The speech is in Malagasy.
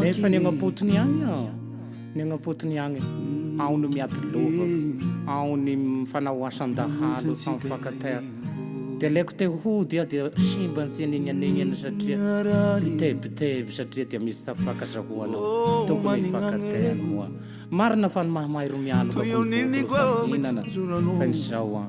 Nefa ny agnam-potony agny an, ny agnam-potony agny, ao ny miady lovako, ao ny mifanao asan-dahalo sans vacataire. Dia alaiko te hody aho dia simba ny tsenignanegnany satria mitebiteby satria dia misy tafaka zahoana tokony hifakateany moa. Marina fa ny mahamay ro mialoka ko ny voko ro samy mihinana fa ny zao an,